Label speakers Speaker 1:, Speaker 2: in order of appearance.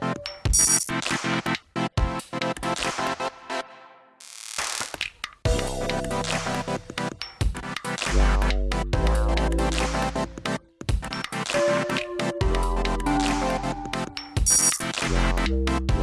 Speaker 1: you you